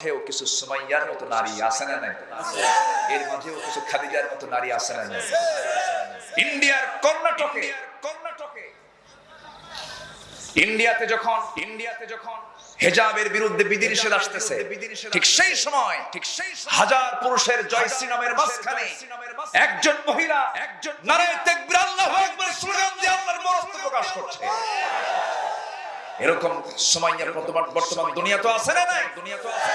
মাঝেও কিছু সুমাইয়ার মতো নারী আছে না নাই এর মাঝেও কিছু খাদিজার মতো নারী আছে না নাই ইন্ডিয়ার কর্ণাটকে কর্ণাটকে ইন্ডিয়াতে যখন ইন্ডিয়াতে যখন হেজাবের বিরুদ্ধে বিধিনিষেধ আসতেছে ঠিক সেই সময় ঠিক সেই হাজার পুরুষের জয়শ্রী নামের মাঝখানে একজন মহিলা একজন নারে তাকবীর আল্লাহু আকবার স্লোগান দিয়ে আল্লাহর মহত্ব প্রকাশ করছে। এরকম সময় বর্তমান বর্তমান দুনিয়া তো আছে না নাই? দুনিয়া তো আছে।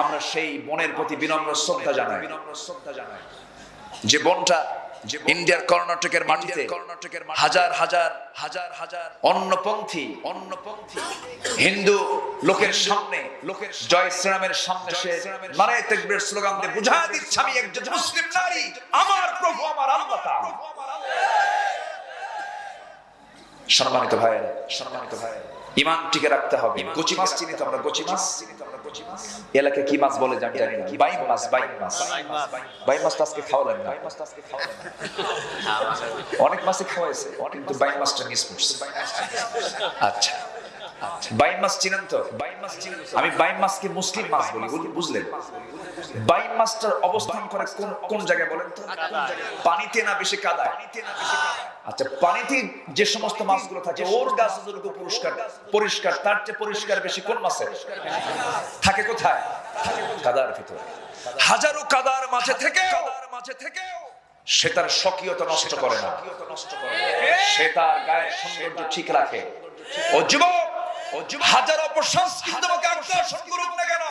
আমরা সেই বনের প্রতি বিনম্র শ্রদ্ধা জানাই। বিনম্র শ্রদ্ধা জানাই। যে বনটা ইন্ডিয়ার কর্ণাটকের মাটিতে কর্ণাটকের হাজার হাজার হাজার হাজার অন্নপন্থী অন্নপন্থী হিন্দু লোকের সামনে লোকের জয় শ্রীরামের সামনে সে মানে তেকবীর স্লোগান দিয়ে বুঝা দিচ্ছে আমি একজন মুসলিম নারী আমার প্রভু আমার আল্লাহ তাআলা সম্মানিত ভাই সম্মানিত ভাই ইমান টিকে রাখতে হবে। কচি মাছ চিনি তো আমরা কচি মাছ। এলাকে কি মাছ বলে জানি জানি না বাইম মাছ বাইম মাছ। বাইম মাছ। আজকে খাওয়ালেন না। অনেক মাছই খাওয়াইছে কিন্তু বাইম মাছটা মিস করছে আচ্ছা। আচ্ছা যে সমস্ত মাছগুলো থাকে, ওর যতটুকু পরিষ্কার তার চেয়ে পরিষ্কার বেশি কোন থাকে কোথায়? কাদার ভিতরে। হাজারো কাদার থেকে সে তার স্বকীয়তা নষ্ট করে না। সে তার গায়ের সৌন্দর্য ঠিক রাখে। ও যুবক হাজার অপসংস্কৃতি তোমাকে আকর্ষণ করুক না কেন?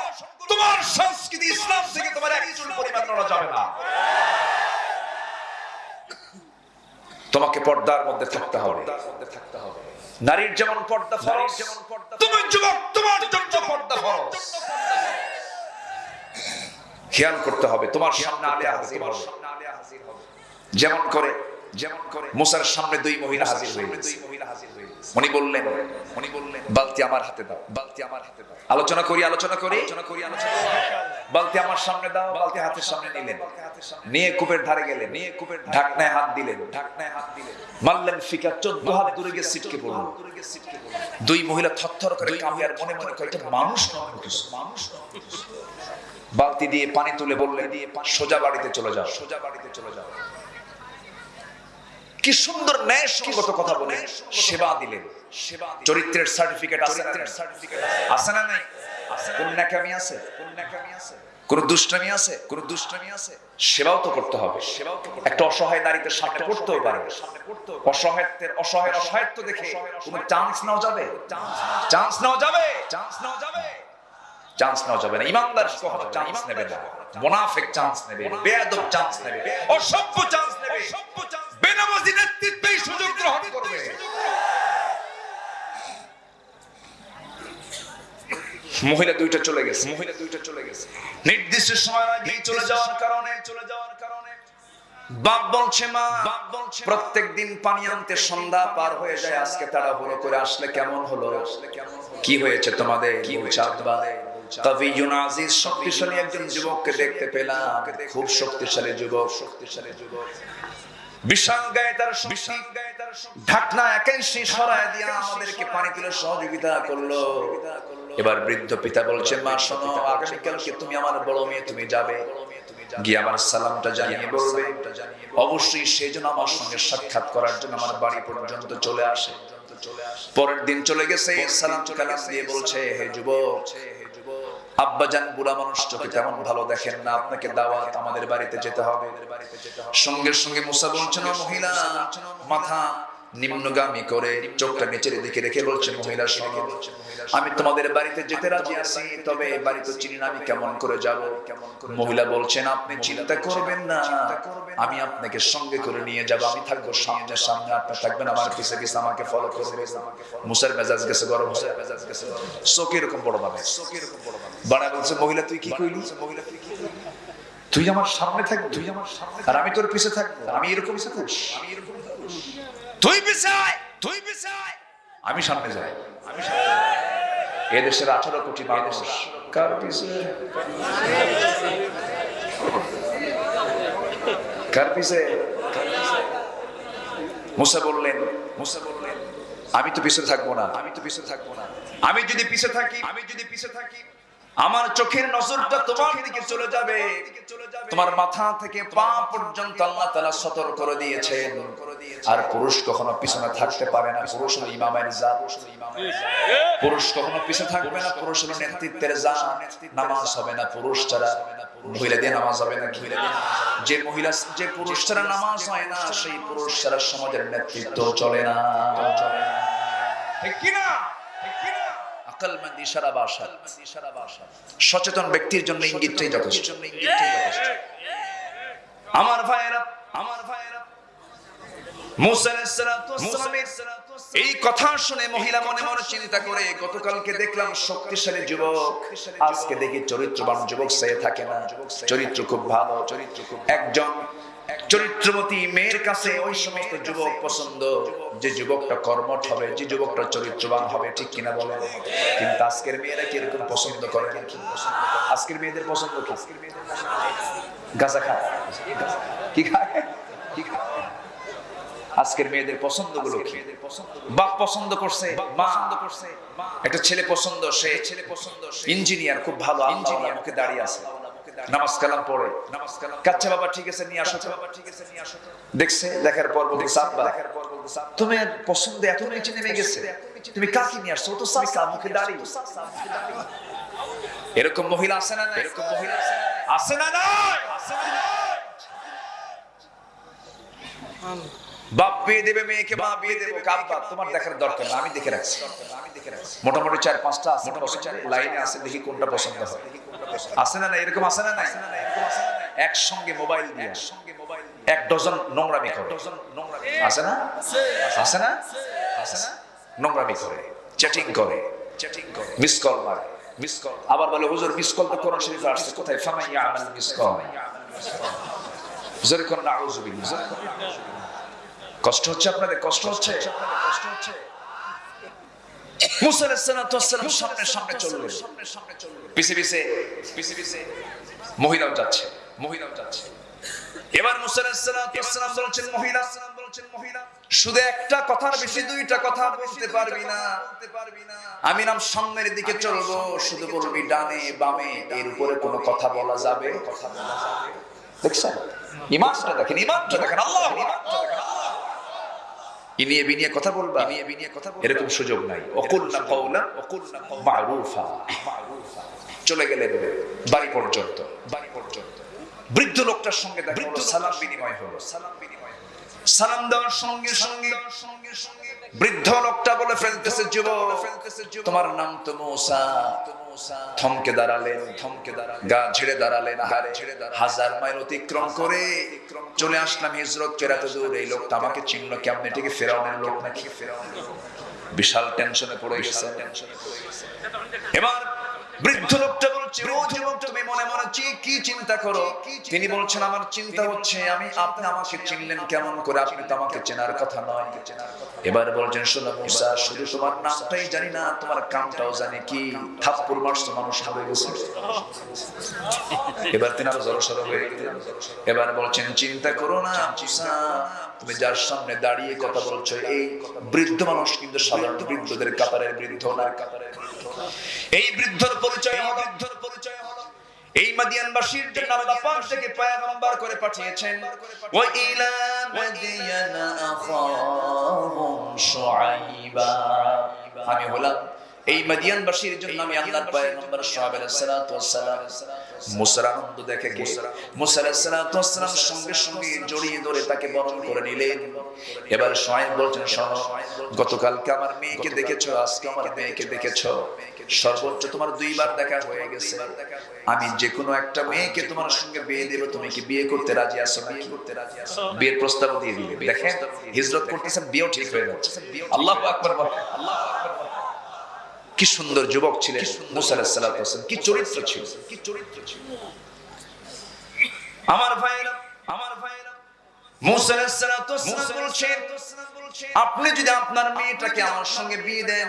তোমার সংস্কৃতি ইসলাম থেকে তোমার পরিমাণ নড়া যাবে না। তোমাকে পর্দার মধ্যে থাকতে হবে। নারীর যেমন পর্দা ফরজ যেমন পর্দা তুমি যুবক তোমার জন্য পর্দা ফরজ। খেয়াল করতে হবে তোমার সামনে আলে হাজির হবে। যেমন করে যেমন করে মুসার সামনে দুই মহিলা হাজির হয়ে দুই মহিলা হাজির উনি বললেন উনি বললেন বালতি আমার হাতে দাও বালতি আমার হাতে দাও। আলোচনা করি আলোচনা করি। আলোচনা করি আলোচনা বালতি আমার সামনে দাও বালতি হাতের সামনে নিলেন। নিয়ে কূপের ধারে গেলেন। নিয়ে কূপের ঢাকনায় হাত দিলেন। ঢাকনায় হাত দিলেন। মারলেন ফিকা চোদ্দ হাত দূরে গিয়ে সিটকে পড়ল দুই মহিলা থরথর করে কাঁপে আর মনে মনে করে এটা মানুষ নয় মানুষ বালতি দিয়ে পানি তুলে বললে দিয়ে সোজা বাড়িতে চলে যাও। সোজা বাড়িতে চলে যাও। কি সুন্দর ন্যায় সঙ্গত কথা বলে সেবা দিলেন। চরিত্রের সার্টিফিকেট আছে না সার্টিফিকেট আছে। না নাই? কোন নাকামি আছে? কোন নাকামি আছে? কোন দুষ্টামি আছে? কোন দুষ্টামি আছে? সেবাও তো করতে হবে। সেবাও তো একটা অসহায় নারীতে সামনে পড়তেও পারে। অসহায়ত্বের অসহায় অসহায়ত্ব দেখে কোনো চান্স নেওয়া যাবে? চান্স নেওয়া যাবে। চান্স নেওয়া যাবে? চান্স নেওয়া যাবে। না। ইমানদার কখনো চান্স নেবে না। মোনাফেক চান্স নেবে বেয়াদব চান্স নেবে অসভ্য চান্স নেবে। বেনামাজি নেতৃত্বেই সুযোগ গ্রহণ করবে মহিলা দুইটা চলে গেছে। মহিলা দুইটা চলে গেছে। নির্দিষ্ট সময় আগে চলে যাওয়ার কারণে চলে যাওয়ার কারণে। বাপ বলছে মা বাপ বলছে প্রত্যেক দিন পানি আনতে সন্ধ্যা পার হয়ে যায় আজকে তারা করে আসলে কেমন হলো? কি হয়েছে তোমাদের? কি হয়েছে আব্বা তবে ইউনাজিজ শক্তিশালী একজন যুবককে দেখতে পেলাম। খুব শক্তিশালী যুবক। শক্তিশালী যুবক। বিশাল গায়ে তার বিশাল গায়ে তার ঢাকনা একাই সরায় দিয়া আমাদেরকে পানি তুলে সহযোগিতা করল। এবার বৃদ্ধ পিতা বলছে মা শোনো আগামীকালকে তুমি আমার বড় মেয়ে তুমি যাবে। গিয়ে আমার সালামটা জানিয়ে বলবে। অবশ্যই সেই জন্য আমার সঙ্গে সাক্ষাৎ করার জন্য আমার বাড়ি পর্যন্ত চলে আসে। পরের দিন চলে গেছে সালাম কালাম দিয়ে বলছে হে যুবক আব্বা জান বুড়া মানুষ চোখে তেমন ভালো দেখেন না আপনাকে দাওয়াত আমাদের বাড়িতে যেতে হবে। সঙ্গে সঙ্গে মুসা বলছেন "ও মহিলা মাথা নিম্নগামী করে চোখটা নিচের দিকে রেখে বলছে মহিলা শোনো আমি তোমাদের বাড়িতে যেতে রাজি আছি, তবে বাড়ি তো চিনি না আমি কেমন করে যাব? মহিলা বলছেন, আপনি চিন্তা করবেন না, আমি আপনাকে সঙ্গে করে নিয়ে যাব, আমি থাকব সামনে সামনে, আপনি থাকবেন আমার পিছে পিছে, আমাকে ফলো করবে মুসার মেজাজ গেছে গরম মুসার মেজাজ গেছে। চোখ এরকম বড় ভাবে। চোখ এরকম বড় ভাবে বাড়া বলছে, মহিলা, তুই কি কইলি? মহিলা তুই কি তুই আমার সামনে থাকবি তুই আমার সামনে আর আমি তোর পিছে থাকব, আমি এরকম আমি এরকম আমি সামনে যাই। আমি সামনে যাই। আঠারো কোটি মানুষ। কার পিছে? কার পিছে? মুসা বললেন মুসা বললেন, আমি তো পিছে থাকব না, আমি তো পিছে থাকব না। আমি যদি পিছে থাকি, আমি যদি পিছে থাকি আমার চোখের নজরটা তোমার দিকে চলে যাবে। তোমার মাথা থেকে পা পর্যন্ত আল্লাহ তাআলা সতর্ক করে দিয়েছেন। আর পুরুষ কখনো পিছনে থাকতে পারে না পুরুষ হলো ইমামের জাত। পুরুষ কখনো পিছনে থাকবে না পুরুষ হলো নেতৃত্বের জাত। নামাজ হবে না পুরুষ ছাড়া মহিলা দিয়ে নামাজ হবে না মহিলা দিয়ে যে মহিলা যে পুরুষ ছাড়া নামাজ হয় না সেই পুরুষ ছাড়া সমাজের নেতৃত্ব চলে না। চলে না। ঠিক কিনা? সচেতন ব্যক্তির জন্য ইঙ্গিতটাই যথেষ্ট। আমার ভাইয়েরা আমার ভাইয়েরা এই কথা শুনে মহিলা মনে মনে চিন্তা করে গতকালকে দেখলাম শক্তিশালী যুবক আজকে দেখি চরিত্রবান যুবক সে থাকে না। চরিত্র খুব ভালো চরিত্র খুব একজন চরিত্রবতী মেয়ের কাছে ওই সমস্ত যুবক পছন্দ। যে যুবকটা কর্মঠ হবে যে যুবকটা চরিত্রবান হবে ঠিক কিনা বলেন? কিন্তু আজকের মেয়েরা পছন্দ করে না পছন্দ করে? আজকের মেয়েদের পছন্দ কি? গাঁজা খায়। কি খায়? কি খায়? আজকের মেয়েদের পছন্দগুলো কি? বাপ পছন্দ করছে পছন্দ করছে একটা ছেলে পছন্দ সে ছেলে পছন্দ ইঞ্জিনিয়ার খুব ভালো ইঞ্জিনিয়ার। মুখে দাঁড়িয়ে আছে। নামাজ কালাম পড়ে। কাচ্চা বাবা ঠিক আছে, নিয়ে আসো বাবা ঠিক আছে নিয়ে আসো দেখছে, দেখার পর বলতে সাব্বা পর বলতে তুমি পছন্দ এত নিচে নেমে গেছে। তুমি কাকে নিয়ে আসছো? তো সাসা মুখে দাঁড়িয়ে এরকম মহিলা আছে না এরকম মহিলা আছে না না আছে না? বাপ বিয়ে দেবে মেয়েকে মা বিয়ে দেবে কাব্বা তোমার দেখার দরকার না আমি দেখে রাখছি। মোটামুটি চার পাঁচটা আছে লাইনে আছে দেখি কোনটা পছন্দ হয়। আছে না না এরকম আছে না নাই? একসঙ্গে মোবাইল দিয়ে এক ডজন নোংরামি করে। আছে না? আছে না? আছে না? নোংরামি করে চ্যাটিং করে চ্যাটিং করে। মিস কল মারে মিস কল আবার বলে হুজুর মিস কল তো কোরআন শরীফে আসছে কোথায়? ফামাইয়া আমাল মিস কল। জোরে কোন নাউজুবিল্লাহ জোরে কোন কষ্ট হচ্ছে আপনাদের, কষ্ট হচ্ছে? সামনে সামনে আমি নাম সামনের দিকে চলবো, শুধু বলবি ডানে, বামে, এর উপরে কোনো কথা বলা যাবে? দেখছেন? ইমানটা দেখেন ইমানটা দেখেন, আল্লাহ ইমানটা দেখেন ইনিয়ে বিনিয়ে কথা বলবা। ইনিয়ে বিনিয়ে কথা এরকম সুযোগ নাই। অকুল না কওলা অকুল না মারুফা মারুফা। চলে গেলেন বাড়ি পর্যন্ত। বাড়ি পর্যন্ত। বৃদ্ধ লোকটার সঙ্গে দেখা হলো সালাম বিনিময় হলো। সালাম বিনিময় সালাম দেওয়ার সঙ্গে সঙ্গে সঙ্গে সঙ্গে বৃদ্ধ লোকটা বলে ফেলতেছে যুবক তোমার নাম তো মূসা। থমকে দাঁড়ালেন, থমকে গা ঝেড়ে দাঁড়ালেন, হারে ঝেড়ে হাজার মাইল অতিক্রম করে চলে আসলাম হিজরত কেরাত দূর। এই লোকটা আমাকে চিহ্ন কেমন এটিকে ফেরাউনের লোক নাকি? ফেরাউনের বিশাল টেনশনে পড়ে গেছে। এবার বৃদ্ধ লোকটা বলছে ও যুবক তুমি মনে মনে কি চিন্তা করো? তিনি বলছেন, আমার চিন্তা হচ্ছে, আমি, আপনি আমাকে চিনলেন কেমন করে? আপনি তো আমাকে চেনার কথা নয়। এবার বলছেন, শোনো মুসা, শুধু তোমার নামটাই জানি না, তোমার কামটাও জানি কি? থাপ্পুর মারছো মানুষ হয়ে গেছে এবার তিনি আরও জড়সড় হয়ে এবার বলছেন, চিন্তা করো না মুসা, তুমি যার সামনে দাঁড়িয়ে কথা বলছো, এই বৃদ্ধ মানুষ কিন্তু সাধারণ বৃদ্ধদের কাতারের বৃদ্ধ না। কাতারের। এই বৃদ্ধর পরিচয় হলো। বৃদ্ধর পরিচয় হলো এই মাদিয়ানবাসীর জন্য আল্লাহ পাক থেকে পয়গম্বর করে পাঠিয়েছেন ওয়া ইলা মাদিয়ানা আখাহুম শুআইবা। আমি হলাম এই মাদিয়ানবাসীর জন্য আমি আল্লাহর পয়গম্বর ওয়াস সালাম মুসার আনন্দ দেখে কে? মুসা আলাইহিস সালাতু ওয়াস সালাম সঙ্গে সঙ্গে জড়িয়ে ধরে তাকে বরণ করে নিলেন। এবার শুআইব বলছেন শোনো গতকালকে আমার মেয়েকে দেখেছ আজকে আমার মেয়েকে দেখেছ সর্বোচ্চ তোমার দুইবার দেখা হয়ে গেছে। আমি যে কোনো একটা মেয়েকে তোমার সঙ্গে বিয়ে দেব তুমি কি বিয়ে করতে রাজি আছো বিয়ে করতে রাজি আছো বিয়ের প্রস্তাব দিয়ে দিবে দেখেন হিজরত করতেছেন বিয়েও ঠিক হয়ে যাচ্ছে আল্লাহু আকবার আল্লাহু আকবার। কি সুন্দর যুবক ছিলেন মুসা আলাহ হোসেন কি চরিত্র ছিল? কি চরিত্র ছিল? আমার ভাইরা আমার ভাইরা মুসা আলাহ সালাতু বলছেন আপনি যদি আপনার মেয়েটাকে আমার সঙ্গে বিয়ে দেন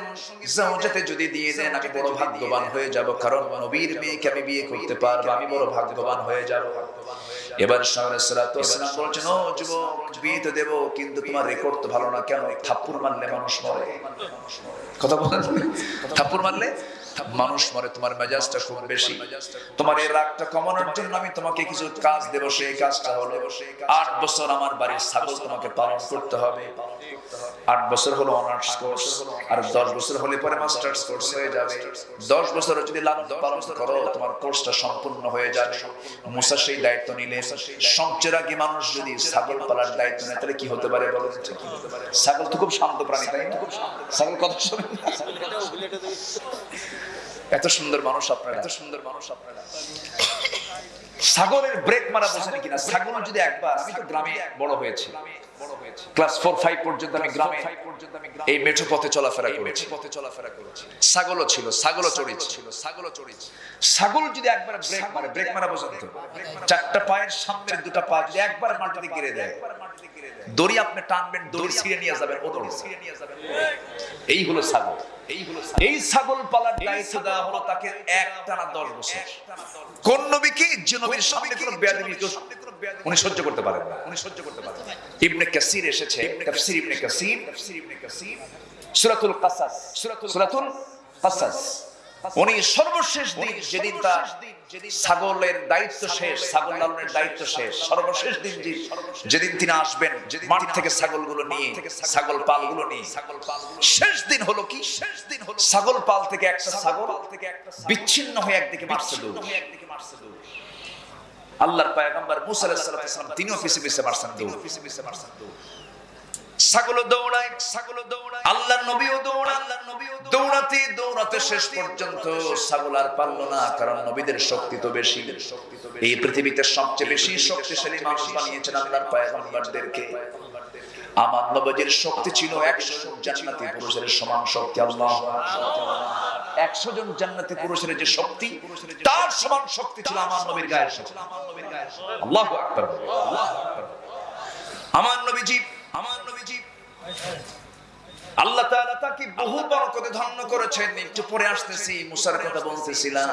জাওজাতে যদি দিয়ে দেন আমি বড় ভাগ্যবান হয়ে যাব কারণ নবীর মেয়েকে আমি বিয়ে করতে পারব আমি বড় ভাগ্যবান হয়ে যাব। এবার সালাম বলছেন ও যুবক বিয়ে তো দেবো কিন্তু তোমার রেকর্ড তো ভালো না কেন? থাপ্পুর মারলে মানুষ মরে। কথা বলেন। থাপ্পুর মারলে? মানুষ মরে, তোমার মেজাজটা খুব বেশি। তোমার এই রাগটা কমানোর জন্য আমি তোমাকে কিছু কাজ দেব, সেই কাজটা হলো আট বছর আমার বাড়ির ছাগল তোমাকে পালন করতে হবে। আট বছর হলো অনার্স কোর্স, আর দশ বছর হলে পরে মাস্টার্স কোর্স হয়ে যাবে। দশ বছর যদি পালন করো, তোমার কোর্সটা সম্পূর্ণ হয়ে যাবে। মুসা সেই দায়িত্ব নিলে। সবচেয়ে আগে মানুষ যদি ছাগল পালার দায়িত্ব নেয়, তাহলে কি হতে পারে বলো? ছাগল তো খুব শান্ত প্রাণী, তাই ছাগল শোনে না। এত সুন্দর মানুষ আপনারা এত সুন্দর মানুষ আপনারা। ছাগলের ব্রেক মারা বোঝেন কিনা? ছাগল যদি একবার আমি তো গ্রামে বড় হয়েছি। ক্লাস ফোর ফাইভ পর্যন্ত আমি গ্রামে এই মেঠো পথে চলাফেরা করেছি। পথে চলাফেরা করেছি। ছাগলও ছিল ছাগলও চড়িয়েছি। ছিল ছাগলও চড়িয়েছি। ছাগল যদি একবার ব্রেক মারে ব্রেক মারা বোঝেন তো? চারটা পায়ের সামনের দুটো পা যদি একবার মাটিতে গিরে দেয় দড়ি আপনি টানবেন দড়ি ছিঁড়ে নিয়ে যাবেন ও দড়ি ছিঁড়ে নিয়ে যাবেন। এই হলো ছাগল। এই ছাগল। পালার দায়িত্ব দেওয়া হলো তাকে এক টানা দশ বছর। কোন নবীকে যে নবীর সামনে কোনো কেউ উনি সহ্য করতে পারেন না। উনি সহ্য করতে পারেন না। ইবনে কাসির এসেছে। তাফসীর ইবনে কাসির। তাফসীর ইবনে কাসির। সূরাতুল কাসাস। সূরাতুল কাসাস। উনি সর্বশেষ দিন যেদিন তার ছাগলের দায়িত্ব শেষ ছাগল লালনের দায়িত্ব শেষ। সর্বশেষ দিন যেদিন তিনি আসবেন মাঠ থেকে ছাগলগুলো নিয়ে ছাগল পালগুলো নিয়ে। ছাগল পাল শেষ দিন হলো কি? শেষ দিন হলো ছাগল পাল থেকে একটা ছাগল থেকে একটা বিচ্ছিন্ন হয়ে একদিকে মারছে দৌড় আল্লাহর পয়গম্বর মুসা আলাইহিস সালাম তিনিও পিছে পিছে মারছেন দৌড় পিছে পিছে মারছেন দৌড় ছাগল দৌড়ায় ছাগল দৌড়ায়। আল্লাহর নবীও দৌড়ান আল্লাহর নবীও দৌড়াতে দৌড়াতে শেষ পর্যন্ত ছাগল আর পারল না কারণ নবীদের শক্তি তো বেশি। এই পৃথিবীতে সবচেয়ে বেশি শক্তিশালী মানুষ বানিয়েছেন আল্লাহর পয়গম্বরদেরকে। আমার নবীর শক্তি ছিল একশো জন জান্নাতি পুরুষের সমান শক্তি আল্লাহ একশো জন জান্নাতি পুরুষের যে শক্তি তার সমান শক্তি ছিল আমার নবীর গায়ের শক্তি। আল্লাহ আকবার। আল্লাহু আকবার। আমার নবীজি আমার নবীজি তাকে বহু ধন্য করেছেন? একটু পরে আসতেছি। মুসার কথা বলতেছিলাম।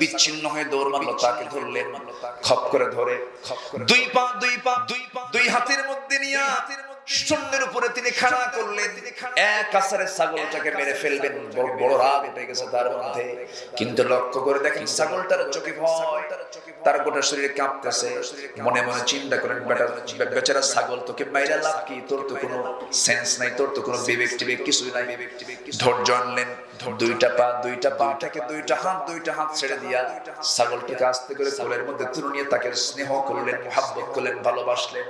বিচ্ছিন্ন হয়ে দৌড় মারলো, তাকে ধরলেন, খপ করে ধরে দুই পা দুই পা দুই পা, দুই হাতের মধ্যে নিয়ে শূন্যের উপরে তিনি খাড়া করলেন। এক আসারে ছাগলটাকে মেরে ফেলবেন। বড় বড় রাগ উঠে গেছে তার মধ্যে। কিন্তু লক্ষ্য করে দেখেন ছাগলটার চোখে ভয়। তার গোটা শরীরে কাঁপতেছে। মনে মনে চিন্তা করেন বেটা বেচারা ছাগল তোকে মাইরা লাভ কি? তোর তো কোনো সেন্স নাই তোর তো কোনো বিবেক টিবেক কিছুই নাই। ধৈর্য আনলেন। দুইটা পা দুইটা পাটাকে দুইটা হাত দুইটা হাত ছেড়ে দিয়া ছাগলটাকে আস্তে করে কোলের মধ্যে তুলে নিয়ে তাকে স্নেহ করলেন মহাব্বত করলেন ভালোবাসলেন।